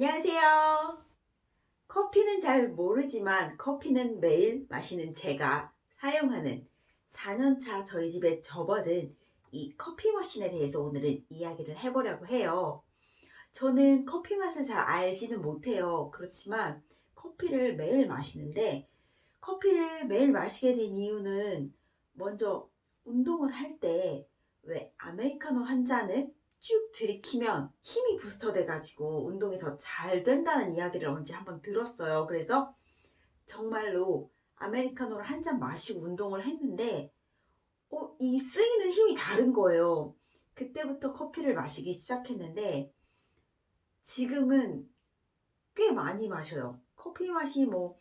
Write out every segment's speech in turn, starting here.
안녕하세요. 커피는 잘 모르지만 커피는 매일 마시는 제가 사용하는 4년차 저희 집에 접어든 이 커피 머신에 대해서 오늘은 이야기를 해보려고 해요. 저는 커피 맛을 잘 알지는 못해요. 그렇지만 커피를 매일 마시는데 커피를 매일 마시게 된 이유는 먼저 운동을 할 때 왜 아메리카노 한 잔을 쭉 들이키면 힘이 부스터 돼 가지고 운동이 더 잘 된다는 이야기를 언제 한번 들었어요. 그래서 정말로 아메리카노를 한 잔 마시고 운동을 했는데 어, 이 쓰이는 힘이 다른 거예요. 그때부터 커피를 마시기 시작했는데 지금은 꽤 많이 마셔요. 커피 맛이 뭐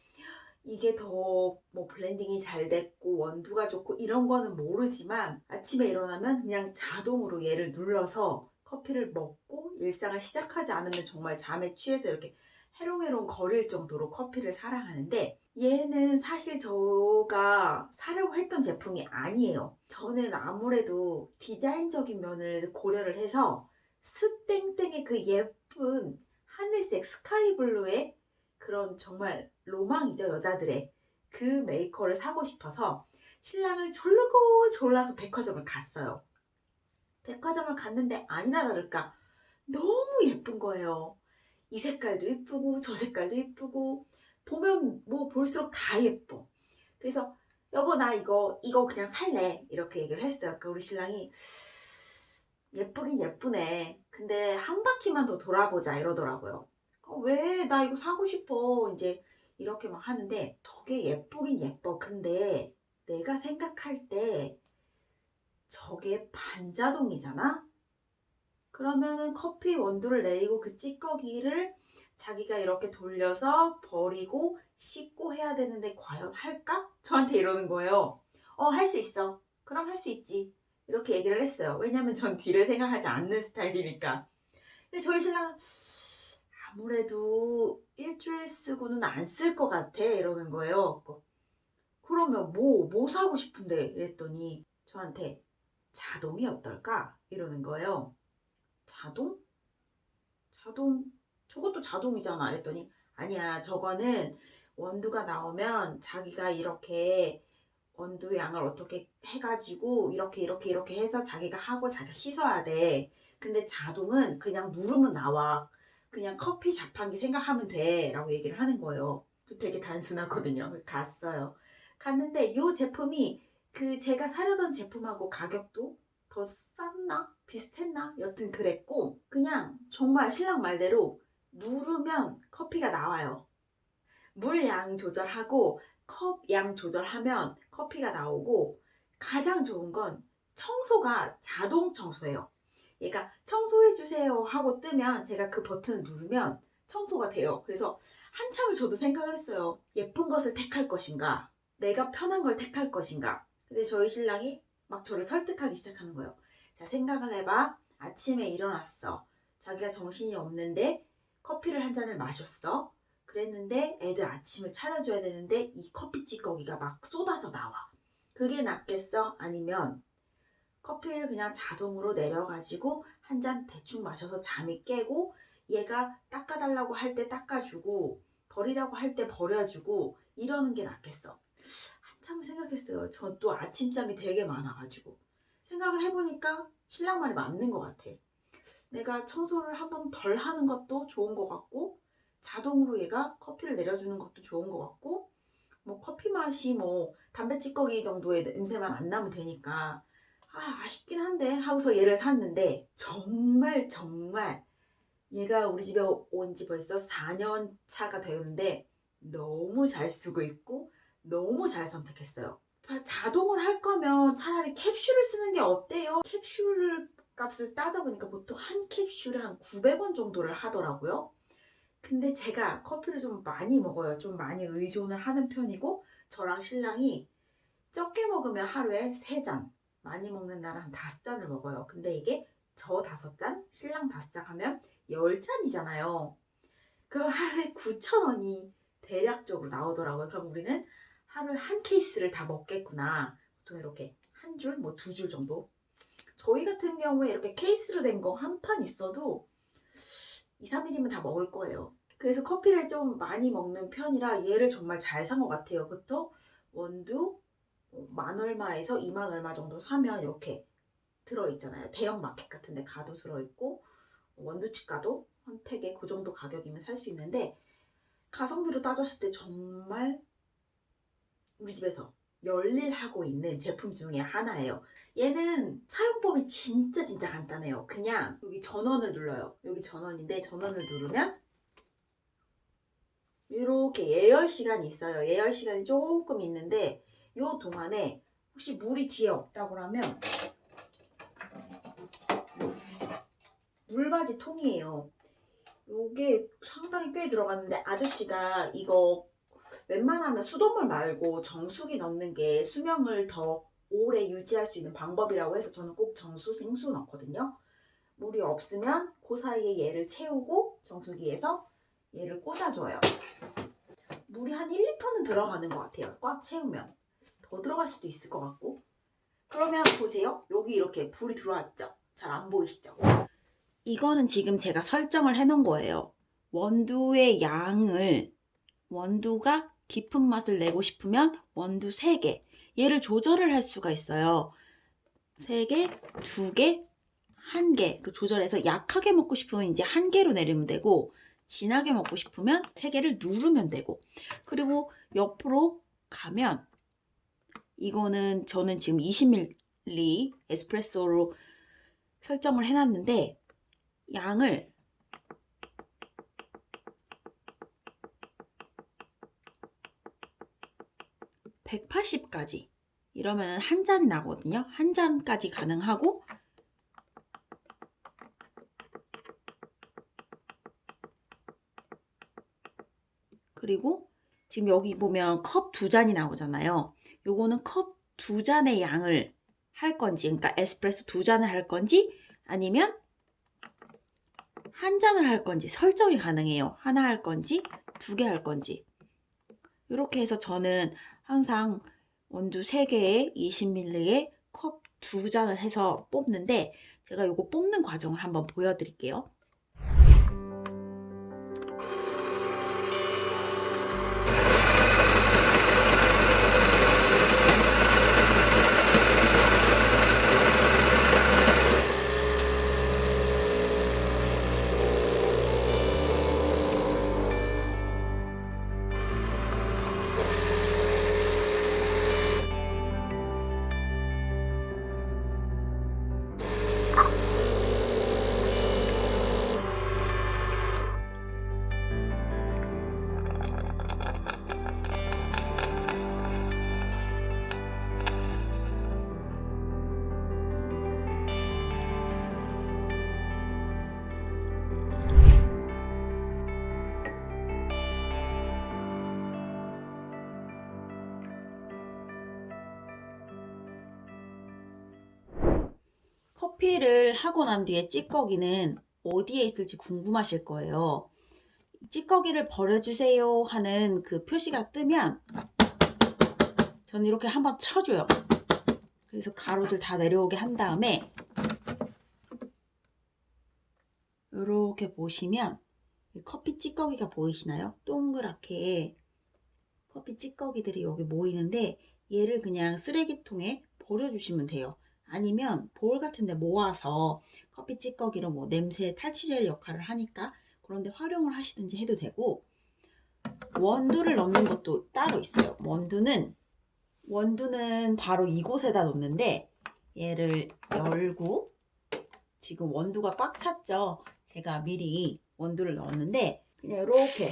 이게 더 뭐 블렌딩이 잘 됐고 원두가 좋고 이런 거는 모르지만 아침에 일어나면 그냥 자동으로 얘를 눌러서 커피를 먹고 일상을 시작하지 않으면 정말 잠에 취해서 이렇게 해롱해롱 거릴 정도로 커피를 사랑하는데 얘는 사실 저가 사려고 했던 제품이 아니에요. 저는 아무래도 디자인적인 면을 고려를 해서 스땡땡의 그 예쁜 하늘색 스카이블루의 그런 정말 로망이죠 여자들의 그 메이커를 사고 싶어서 신랑을 졸르고 졸라서 백화점을 갔어요. 백화점을 갔는데 아니나 다를까 너무 예쁜 거예요. 이 색깔도 예쁘고 저 색깔도 예쁘고 보면 뭐 볼수록 다 예뻐. 그래서 여보 나 이거 이거 그냥 살래 이렇게 얘기를 했어요. 그러니까 우리 신랑이 예쁘긴 예쁘네. 근데 한 바퀴만 더 돌아보자 이러더라고요. 어, 왜? 나 이거 사고 싶어. 이제 이렇게 막 하는데 저게 예쁘긴 예뻐. 근데 내가 생각할 때 저게 반자동이잖아? 그러면은 커피 원두를 내리고 그 찌꺼기를 자기가 이렇게 돌려서 버리고 씻고 해야 되는데 과연 할까? 저한테 이러는 거예요. 어, 할 수 있어. 그럼 할 수 있지. 이렇게 얘기를 했어요. 왜냐면 전 뒤를 생각하지 않는 스타일이니까. 근데 저희 신랑은 아무래도 일주일 쓰고는 안 쓸 것 같아. 이러는 거예요. 그러면 뭐, 뭐 사고 싶은데? 이랬더니 저한테 자동이 어떨까? 이러는 거예요. 자동? 자동? 저것도 자동이잖아. 이랬더니 아니야. 저거는 원두가 나오면 자기가 이렇게 원두 양을 어떻게 해가지고 이렇게 이렇게 이렇게 해서 자기가 하고 자기가 씻어야 돼. 근데 자동은 그냥 누르면 나와. 그냥 커피 자판기 생각하면 돼. 라고 얘기를 하는 거예요. 또 되게 단순하거든요. 갔어요. 갔는데 이 제품이 그 제가 사려던 제품하고 가격도 더 쌌나? 비슷했나? 여튼 그랬고 그냥 정말 신랑 말대로 누르면 커피가 나와요. 물양 조절하고 컵 양 조절하면 커피가 나오고 가장 좋은 건 청소가 자동 청소예요. 얘가 청소해 주세요 하고 뜨면 제가 그 버튼을 누르면 청소가 돼요. 그래서 한참을 저도 생각을 했어요. 예쁜 것을 택할 것인가? 내가 편한 걸 택할 것인가? 근데 저희 신랑이 막 저를 설득하기 시작하는 거예요. 자, 생각을 해봐. 아침에 일어났어. 자기가 정신이 없는데 커피를 한 잔을 마셨어. 그랬는데 애들 아침을 차려줘야 되는데 이 커피 찌꺼기가 막 쏟아져 나와. 그게 낫겠어? 아니면 커피를 그냥 자동으로 내려가지고 한 잔 대충 마셔서 잠이 깨고 얘가 닦아달라고 할 때 닦아주고 버리라고 할 때 버려주고 이러는 게 낫겠어. 한참 생각했어요. 전 또 아침잠이 되게 많아가지고 생각을 해보니까 신랑 말이 맞는 것 같아. 내가 청소를 한 번 덜 하는 것도 좋은 것 같고 자동으로 얘가 커피를 내려주는 것도 좋은 것 같고 뭐 커피 맛이 뭐 담배 찌꺼기 정도의 냄새만 안 나면 되니까 아, 아쉽긴 한데 하고서 얘를 샀는데 정말 정말 얘가 우리 집에 온 지 벌써 4년 차가 되는데 너무 잘 쓰고 있고 너무 잘 선택했어요. 자동을 할 거면 차라리 캡슐을 쓰는 게 어때요? 캡슐 값을 따져보니까 보통 한 캡슐에 한 900원 정도를 하더라고요. 근데 제가 커피를 좀 많이 먹어요. 좀 많이 의존을 하는 편이고 저랑 신랑이 적게 먹으면 하루에 3잔 많이 먹는 날은 한 다섯 잔을 먹어요. 근데 이게 저 다섯 잔, 신랑 다섯 잔 하면 열 잔이잖아요. 그럼 하루에 9,000원이 대략적으로 나오더라고요. 그럼 우리는 하루에 한 케이스를 다 먹겠구나. 보통 이렇게 한 줄, 뭐 두 줄 정도. 저희 같은 경우에 이렇게 케이스로 된 거 한 판 있어도 2, 3일이면 다 먹을 거예요. 그래서 커피를 좀 많이 먹는 편이라 얘를 정말 잘 산 것 같아요. 그쵸? 원두 어, 만 얼마에서 2만 얼마 정도 사면 이렇게 들어있잖아요. 대형 마켓 같은 데 가도 들어있고 원두집 가도 한 팩에 그 정도 가격이면 살 수 있는데 가성비로 따졌을 때 정말 우리 집에서 열일하고 있는 제품 중에 하나예요. 얘는 사용법이 진짜 진짜 간단해요. 그냥 여기 전원을 눌러요. 여기 전원인데 전원을 누르면 이렇게 예열 시간이 있어요. 예열 시간이 조금 있는데 이 동안에 혹시 물이 뒤에 없다고 하면 물바지 통이에요. 요게 상당히 꽤 들어갔는데 아저씨가 이거 웬만하면 수돗물 말고 정수기 넣는 게 수명을 더 오래 유지할 수 있는 방법이라고 해서 저는 꼭 정수, 생수 넣거든요. 물이 없으면 그 사이에 얘를 채우고 정수기에서 얘를 꽂아줘요. 물이 한 1리터는 들어가는 것 같아요. 꽉 채우면. 더 들어갈 수도 있을 것 같고. 그러면 보세요. 여기 이렇게 불이 들어왔죠? 잘 안 보이시죠? 이거는 지금 제가 설정을 해 놓은 거예요. 원두의 양을 원두가 깊은 맛을 내고 싶으면 원두 3개 얘를 조절을 할 수가 있어요. 3개, 2개, 1개로 조절해서 약하게 먹고 싶으면 이제 1개로 내리면 되고 진하게 먹고 싶으면 3개를 누르면 되고 그리고 옆으로 가면 이거는 저는 지금 20ml 에스프레소로 설정을 해놨는데 양을 180까지 이러면 한 잔이 나거든요. 한 잔까지 가능하고 그리고 지금 여기 보면 컵 두 잔이 나오잖아요. 요거는 컵 두 잔의 양을 할 건지 그러니까 에스프레소 두 잔을 할 건지 아니면 한 잔을 할 건지 설정이 가능해요. 하나 할 건지 두 개 할 건지 이렇게 해서 저는 항상 원두 3개에 20ml에 컵 두 잔을 해서 뽑는데 제가 이거 뽑는 과정을 한번 보여드릴게요. 커피를 하고 난 뒤에 찌꺼기는 어디에 있을지 궁금하실 거예요. 찌꺼기를 버려주세요 하는 그 표시가 뜨면 저는 이렇게 한번 쳐줘요. 그래서 가루들 다 내려오게 한 다음에 이렇게 보시면 커피 찌꺼기가 보이시나요? 동그랗게 커피 찌꺼기들이 여기 모이는데 얘를 그냥 쓰레기통에 버려주시면 돼요. 아니면 볼 같은 데 모아서 커피 찌꺼기로 뭐 냄새 탈취제 역할을 하니까 그런데 활용을 하시든지 해도 되고 원두를 넣는 것도 따로 있어요. 원두는 원두는 바로 이곳에다 놓는데 얘를 열고 지금 원두가 꽉 찼죠. 제가 미리 원두를 넣었는데 그냥 이렇게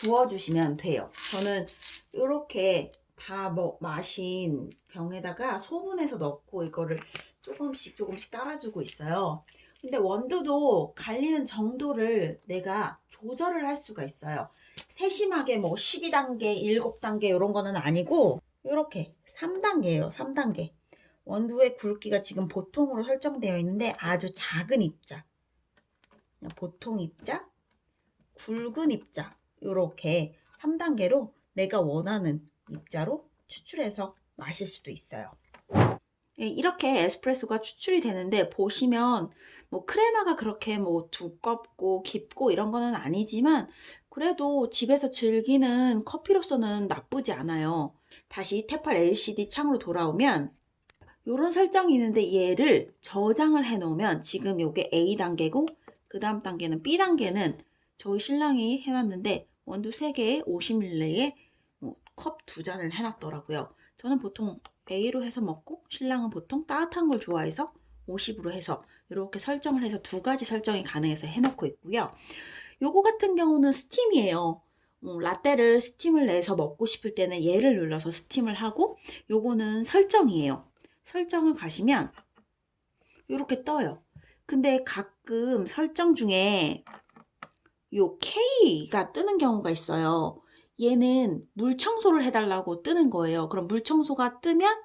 부어주시면 돼요. 저는 이렇게 다 뭐 마신 병에다가 소분해서 넣고 이거를 조금씩 조금씩 따라주고 있어요. 근데 원두도 갈리는 정도를 내가 조절을 할 수가 있어요. 세심하게 뭐 12단계, 7단계 이런 거는 아니고 이렇게 3단계예요. 3단계. 원두의 굵기가 지금 보통으로 설정되어 있는데 아주 작은 입자. 보통 입자, 굵은 입자 이렇게 3단계로 내가 원하는 입자로 추출해서 마실 수도 있어요. 예, 이렇게 에스프레소가 추출이 되는데 보시면 뭐 크레마가 그렇게 뭐 두껍고 깊고 이런 거는 아니지만 그래도 집에서 즐기는 커피로서는 나쁘지 않아요. 다시 테팔 LCD 창으로 돌아오면 이런 설정이 있는데 얘를 저장을 해 놓으면 지금 요게 A 단계고 그 다음 단계는 B 단계는 저희 신랑이 해놨는데 원두 3개에 50ml에 뭐 컵 두 잔을 해놨더라고요. 저는 보통 A로 해서 먹고 신랑은 보통 따뜻한 걸 좋아해서 50으로 해서 이렇게 설정을 해서 두 가지 설정이 가능해서 해놓고 있고요. 요거 같은 경우는 스팀이에요. 어, 라떼를 스팀을 내서 먹고 싶을 때는 얘를 눌러서 스팀을 하고 요거는 설정이에요. 설정을 가시면 이렇게 떠요. 근데 가끔 설정 중에 요 K가 뜨는 경우가 있어요. 얘는 물 청소를 해달라고 뜨는 거예요. 그럼 물 청소가 뜨면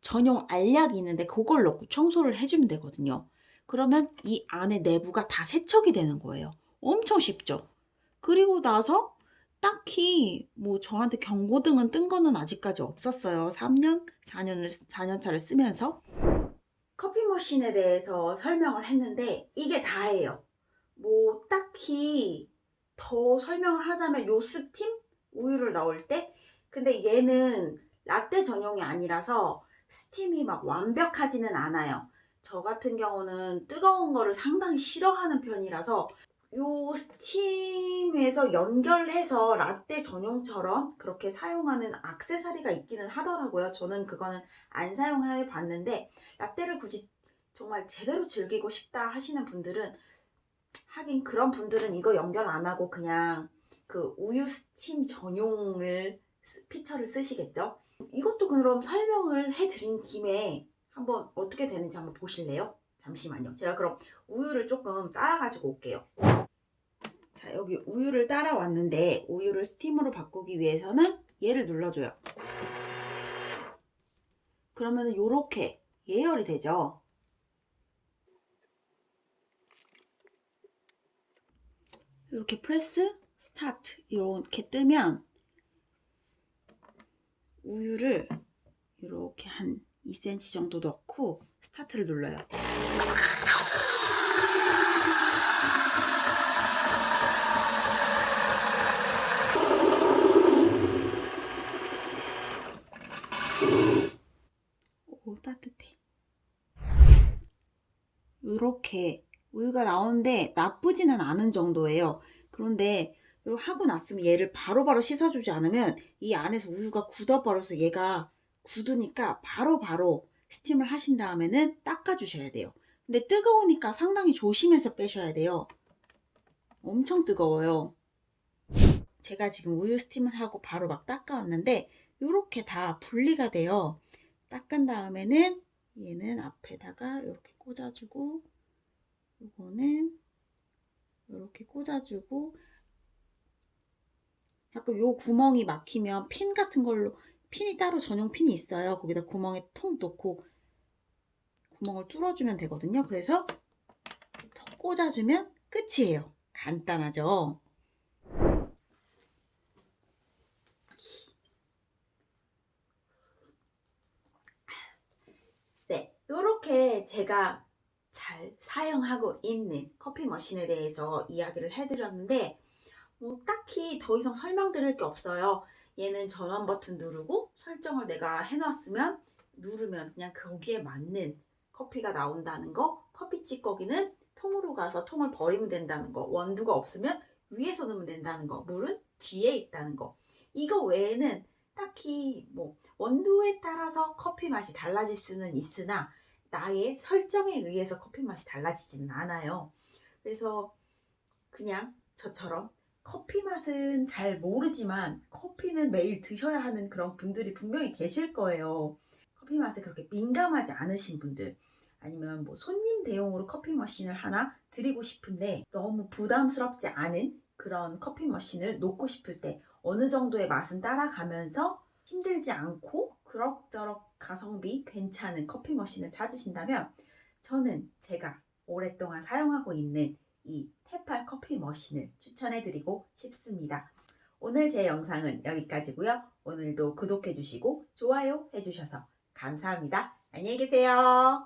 전용 알약이 있는데 그걸 넣고 청소를 해주면 되거든요. 그러면 이 안에 내부가 다 세척이 되는 거예요. 엄청 쉽죠? 그리고 나서 딱히 뭐 저한테 경고등은 뜬 거는 아직까지 없었어요. 3년, 4년을, 4년 차를 쓰면서. 커피 머신에 대해서 설명을 했는데 이게 다예요. 뭐 딱히 더 설명을 하자면 요 스팀 우유를 넣을 때 근데 얘는 라떼 전용이 아니라서 스팀이 막 완벽하지는 않아요. 저 같은 경우는 뜨거운 거를 상당히 싫어하는 편이라서 요 스팀에서 연결해서 라떼 전용처럼 그렇게 사용하는 악세사리가 있기는 하더라고요. 저는 그거는 안 사용해 봤는데 라떼를 굳이 정말 제대로 즐기고 싶다 하시는 분들은 하긴 그런 분들은 이거 연결 안 하고 그냥 그 우유 스팀 전용을 피처를 쓰시겠죠? 이것도 그럼 설명을 해드린 김에 한번 어떻게 되는지 한번 보실래요? 잠시만요. 제가 그럼 우유를 조금 따라 가지고 올게요. 자 여기 우유를 따라왔는데 우유를 스팀으로 바꾸기 위해서는 얘를 눌러줘요. 그러면 이렇게 예열이 되죠. 이렇게 press start 이렇게 뜨면 우유를 이렇게 한 2cm 정도 넣고 스타트를 눌러요. 오 따뜻해. 이렇게 우유가 나오는데 나쁘지는 않은 정도예요. 그런데 하고 났으면 얘를 바로바로 바로 씻어주지 않으면 이 안에서 우유가 굳어버려서 얘가 굳으니까 바로바로 바로 스팀을 하신 다음에는 닦아주셔야 돼요. 근데 뜨거우니까 상당히 조심해서 빼셔야 돼요. 엄청 뜨거워요. 제가 지금 우유 스팀을 하고 바로 막 닦아왔는데 이렇게 다 분리가 돼요. 닦은 다음에는 얘는 앞에다가 이렇게 꽂아주고 이거는 이렇게 꽂아주고 약간 요 구멍이 막히면 핀 같은 걸로 핀이 따로 전용 핀이 있어요. 거기다 구멍에 통 놓고 구멍을 뚫어주면 되거든요. 그래서 턱 꽂아주면 끝이에요. 간단하죠? 네, 이렇게 제가 잘 사용하고 있는 커피 머신에 대해서 이야기를 해드렸는데 뭐 딱히 더 이상 설명드릴 게 없어요. 얘는 전원 버튼 누르고 설정을 내가 해놨으면 누르면 그냥 거기에 맞는 커피가 나온다는 거 커피 찌꺼기는 통으로 가서 통을 버리면 된다는 거 원두가 없으면 위에서 넣으면 된다는 거 물은 뒤에 있다는 거 이거 외에는 딱히 뭐 원두에 따라서 커피 맛이 달라질 수는 있으나 나의 설정에 의해서 커피 맛이 달라지지는 않아요 그래서 그냥 저처럼 커피 맛은 잘 모르지만 커피는 매일 드셔야 하는 그런 분들이 분명히 계실 거예요. 커피 맛에 그렇게 민감하지 않으신 분들 아니면 뭐 손님 대용으로 커피 머신을 하나 드리고 싶은데 너무 부담스럽지 않은 그런 커피 머신을 놓고 싶을 때 어느 정도의 맛은 따라가면서 힘들지 않고 그럭저럭 가성비 괜찮은 커피 머신을 찾으신다면 저는 제가 오랫동안 사용하고 있는 이 테팔 커피 머신을 추천해드리고 싶습니다. 오늘 제 영상은 여기까지고요. 오늘도 구독해주시고 좋아요 해주셔서 감사합니다. 안녕히 계세요.